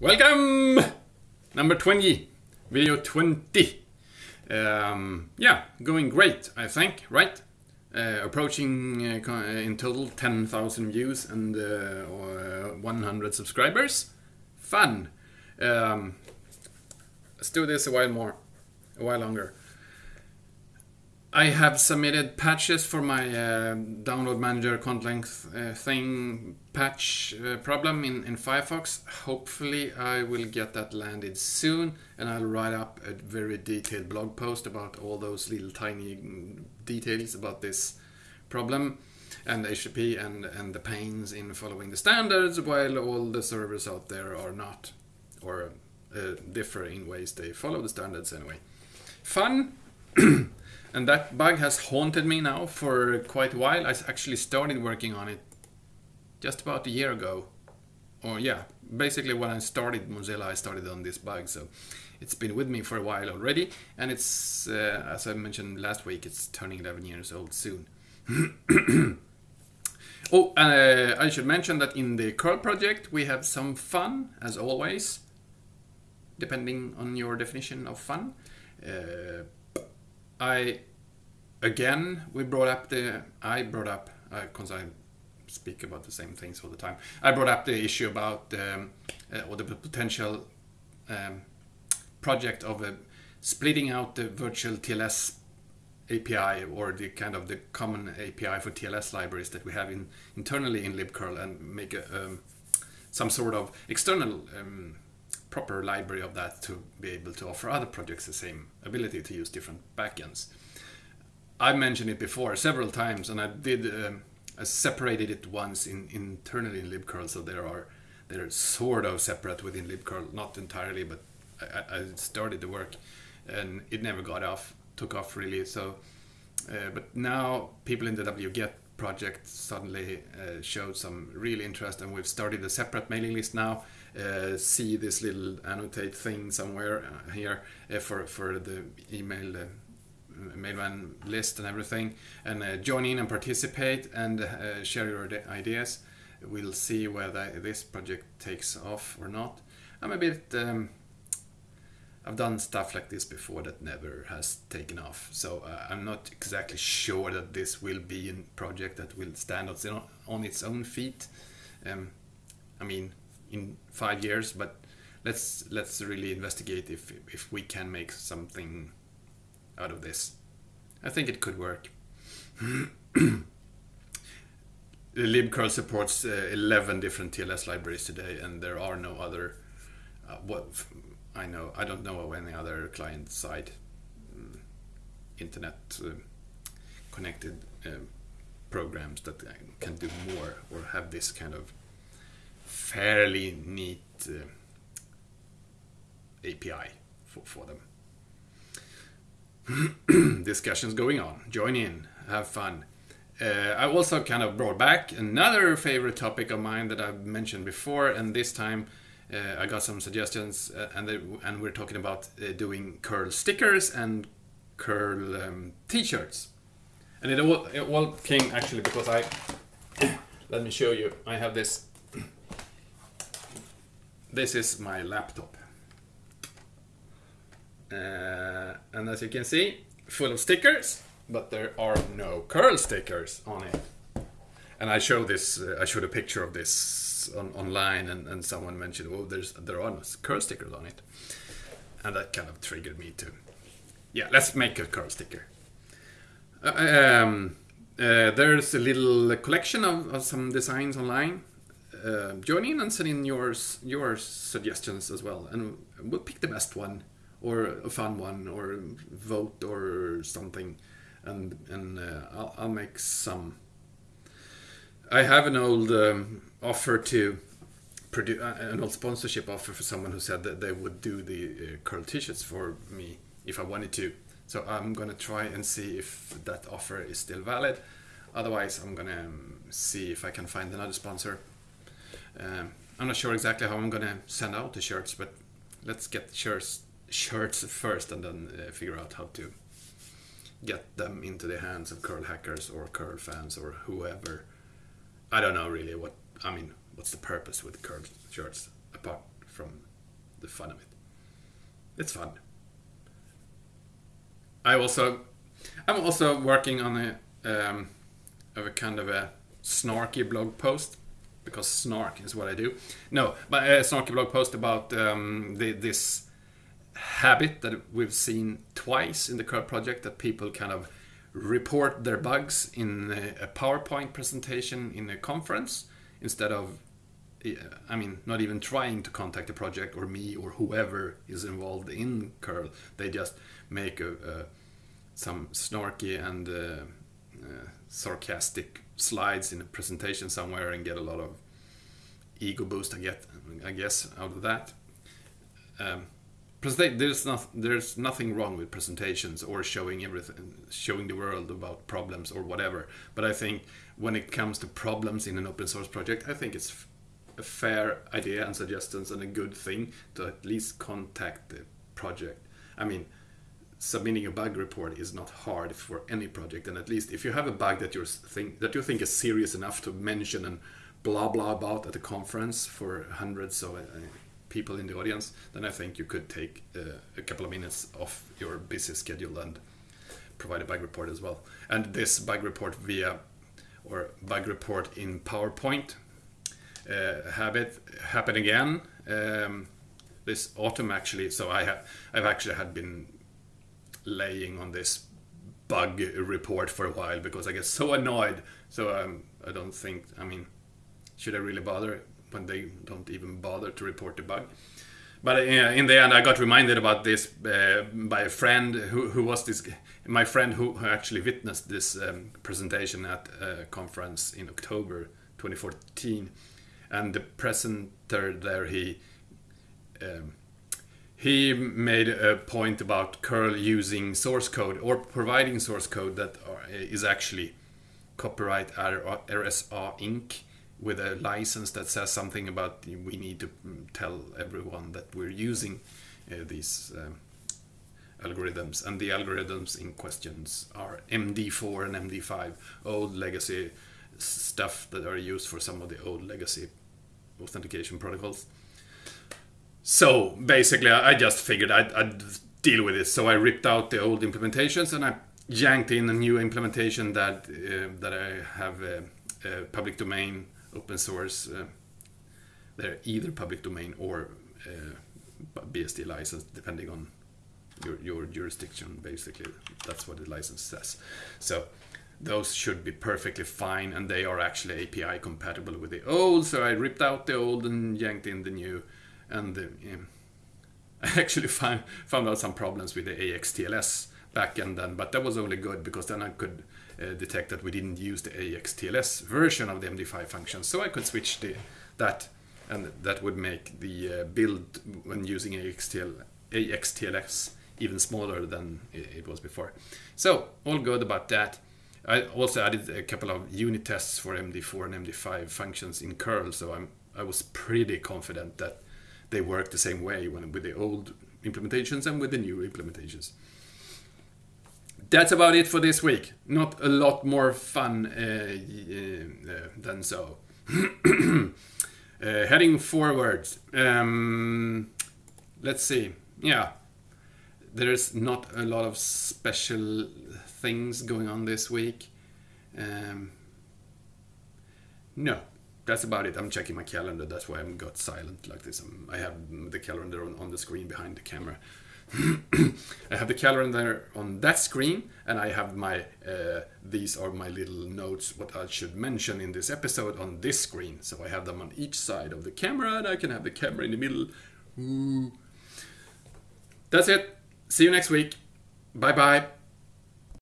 Welcome! Number 20, video 20. Um, yeah, going great, I think, right? Uh, approaching uh, in total 10,000 views and uh, 100 subscribers. Fun! Um, let's do this a while more, a while longer. I have submitted patches for my uh, download manager content length uh, thing patch uh, problem in, in Firefox. Hopefully, I will get that landed soon and I'll write up a very detailed blog post about all those little tiny details about this problem and HTTP and, and the pains in following the standards while all the servers out there are not or uh, differ in ways they follow the standards anyway. Fun! And that bug has haunted me now for quite a while. I actually started working on it just about a year ago. Or yeah, basically when I started Mozilla, I started on this bug. So it's been with me for a while already. And it's, uh, as I mentioned last week, it's turning 11 years old soon. oh, uh, I should mention that in the curl project, we have some fun, as always, depending on your definition of fun. Uh, I again we brought up the I brought up because uh, I speak about the same things all the time. I brought up the issue about um, uh, or the potential um, project of uh, splitting out the virtual TLS API or the kind of the common API for TLS libraries that we have in internally in libcurl and make a, um, some sort of external um, proper library of that to be able to offer other projects the same ability to use different backends. I mentioned it before several times, and I did um, I separated it once in internally in libcurl, so there are they're sort of separate within libcurl, not entirely, but I, I started the work, and it never got off, took off really. So, uh, but now people in the wget project suddenly uh, showed some real interest, and we've started a separate mailing list now uh, see this little annotate thing somewhere uh, here uh, for for the email uh, list and everything. And uh, join in and participate and uh, share your ideas. We'll see whether this project takes off or not. I'm a bit um, I've done stuff like this before that never has taken off, so uh, I'm not exactly sure that this will be a project that will stand on its own feet. Um, I mean, in five years, but let's let's really investigate if if we can make something out of this. I think it could work. libcurl supports uh, 11 different TLS libraries today, and there are no other. Uh, what I know, I don't know of any other client side um, internet uh, connected um, programs that can do more or have this kind of fairly neat uh, API for, for them. Discussions going on. Join in, have fun. Uh, I also kind of brought back another favorite topic of mine that I've mentioned before, and this time uh, I got some suggestions, uh, and they, and we're talking about uh, doing curl stickers and curl um, t-shirts. And it all, it all came actually because I let me show you. I have this this is my laptop. Uh, and as you can see, full of stickers, but there are no curl stickers on it. And I showed this, uh, I showed a picture of this on, online, and, and someone mentioned, "Oh, there's there are no curl stickers on it," and that kind of triggered me to, yeah, let's make a curl sticker. Uh, um, uh, there's a little collection of, of some designs online uh, join in and send in yours your suggestions as well, and we'll pick the best one or a fun one or vote or something, and and uh, I'll, I'll make some. I have an old um, offer to produce uh, an old sponsorship offer for someone who said that they would do the uh, curl t-shirts for me if I wanted to. So I'm gonna try and see if that offer is still valid. Otherwise, I'm gonna um, see if I can find another sponsor um, I'm not sure exactly how I'm gonna send out the shirts, but let's get shirts shirts first, and then uh, figure out how to get them into the hands of curl hackers or curl fans or whoever. I don't know really what I mean. What's the purpose with curl shirts apart from the fun of it. It's fun. I also, I'm also working on a, um, of a kind of a snarky blog post because snark is what I do. No, but a snarky blog post about um, the, this habit that we've seen twice in the curl project that people kind of report their bugs in a PowerPoint presentation in a conference instead of I mean, not even trying to contact the project or me or whoever is involved in curl. They just make a, a some snarky and uh, uh, sarcastic slides in a presentation somewhere and get a lot of ego boost. I get, I guess, out of that. Um, there's not there's nothing wrong with presentations or showing everything showing the world about problems or whatever but i think when it comes to problems in an open source project i think it's a fair idea and suggestions and a good thing to at least contact the project i mean submitting a bug report is not hard for any project and at least if you have a bug that you think that you think is serious enough to mention and blah blah about at a conference for hundreds of uh, people in the audience, then I think you could take uh, a couple of minutes off your busy schedule and provide a bug report as well. And this bug report via or bug report in PowerPoint uh, habit happen again um, this autumn actually. So I have I've actually had been laying on this bug report for a while because I get so annoyed. So um, I don't think I mean should I really bother? when they don't even bother to report the bug. But uh, in the end, I got reminded about this uh, by a friend who, who was this, my friend who, who actually witnessed this um, presentation at a conference in October 2014. And the presenter there, he um, he made a point about curl using source code or providing source code that is actually copyright RSA Inc. with a license that says something about we need to tell everyone that we're using uh, these um, algorithms. And the algorithms in questions are MD4 and MD5 old legacy stuff that are used for some of the old legacy authentication protocols so basically I just figured I'd, I'd deal with it so I ripped out the old implementations and I yanked in a new implementation that uh, that I have uh, uh public domain open source. Uh, they're either public domain or BSD license, depending on your, your jurisdiction. Basically, that's what the license says. So those should be perfectly fine, and they are actually API compatible with the old. So I ripped out the old and yanked in the new, and um, I actually found found out some problems with the AXTLS backend then, but that was only good because then I could uh, detect that we didn't use the AXTLS version of the MD5 function. So I could switch the, that and that would make the uh, build when using AXTL, AXTLS even smaller than it was before. So all good about that. I also added a couple of unit tests for MD4 and MD5 functions in curl, so I'm I was pretty confident that they work the same way when with the old implementations and with the new implementations that's about it for this week. Not a lot more fun uh, uh, than so. uh, heading forward, um, let's see. Yeah, there's not a lot of special things going on this week. Um, no, that's about it. I'm checking my calendar. That's why I'm got silent like this. I'm, i have the calendar on, on the screen behind the camera. I have the calendar on that screen, and I have my uh, these are my little notes what I should mention in this episode on this screen. So I have them on each side of the camera, and I can have the camera in the middle. Ooh. That's it. See you next week. Bye bye.